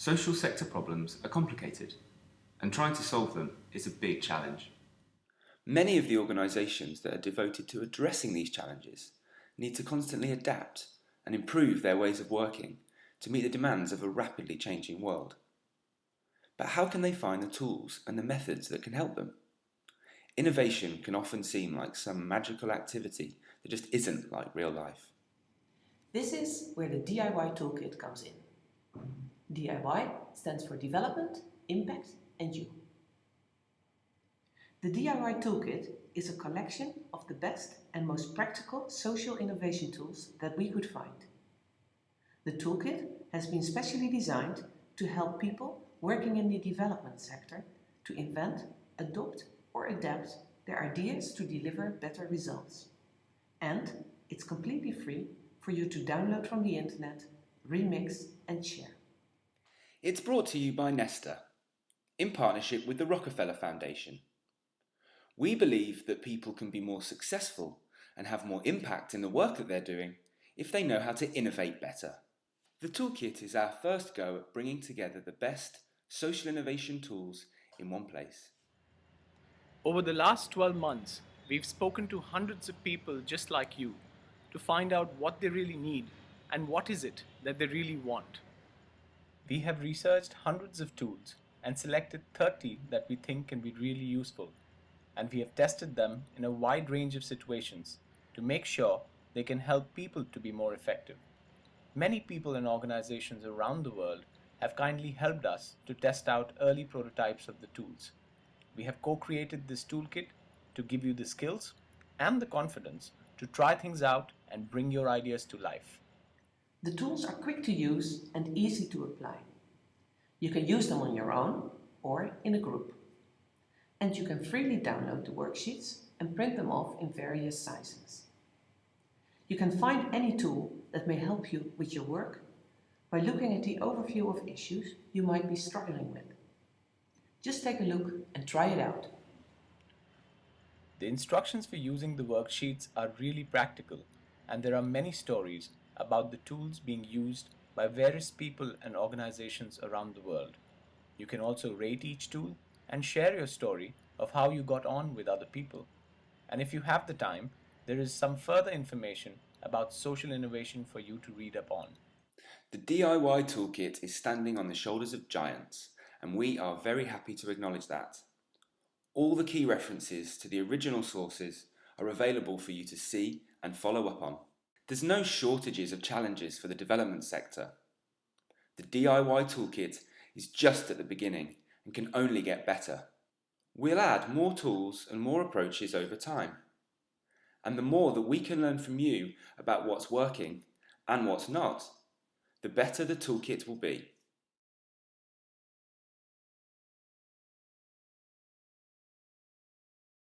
Social sector problems are complicated, and trying to solve them is a big challenge. Many of the organisations that are devoted to addressing these challenges need to constantly adapt and improve their ways of working to meet the demands of a rapidly changing world. But how can they find the tools and the methods that can help them? Innovation can often seem like some magical activity that just isn't like real life. This is where the DIY Toolkit comes in. DIY stands for Development, Impact and You. The DIY Toolkit is a collection of the best and most practical social innovation tools that we could find. The toolkit has been specially designed to help people working in the development sector to invent, adopt or adapt their ideas to deliver better results. And it's completely free for you to download from the internet, remix and share. It's brought to you by Nesta, in partnership with the Rockefeller Foundation. We believe that people can be more successful and have more impact in the work that they're doing if they know how to innovate better. The Toolkit is our first go at bringing together the best social innovation tools in one place. Over the last 12 months, we've spoken to hundreds of people just like you to find out what they really need and what is it that they really want. We have researched hundreds of tools and selected 30 that we think can be really useful and we have tested them in a wide range of situations to make sure they can help people to be more effective. Many people and organizations around the world have kindly helped us to test out early prototypes of the tools. We have co-created this toolkit to give you the skills and the confidence to try things out and bring your ideas to life. The tools are quick to use and easy to apply. You can use them on your own or in a group and you can freely download the worksheets and print them off in various sizes. You can find any tool that may help you with your work by looking at the overview of issues you might be struggling with. Just take a look and try it out. The instructions for using the worksheets are really practical and there are many stories about the tools being used by various people and organizations around the world. You can also rate each tool and share your story of how you got on with other people. And if you have the time, there is some further information about social innovation for you to read up on. The DIY Toolkit is standing on the shoulders of giants, and we are very happy to acknowledge that. All the key references to the original sources are available for you to see and follow up on. There's no shortages of challenges for the development sector. The DIY Toolkit is just at the beginning and can only get better. We'll add more tools and more approaches over time. And the more that we can learn from you about what's working and what's not, the better the toolkit will be.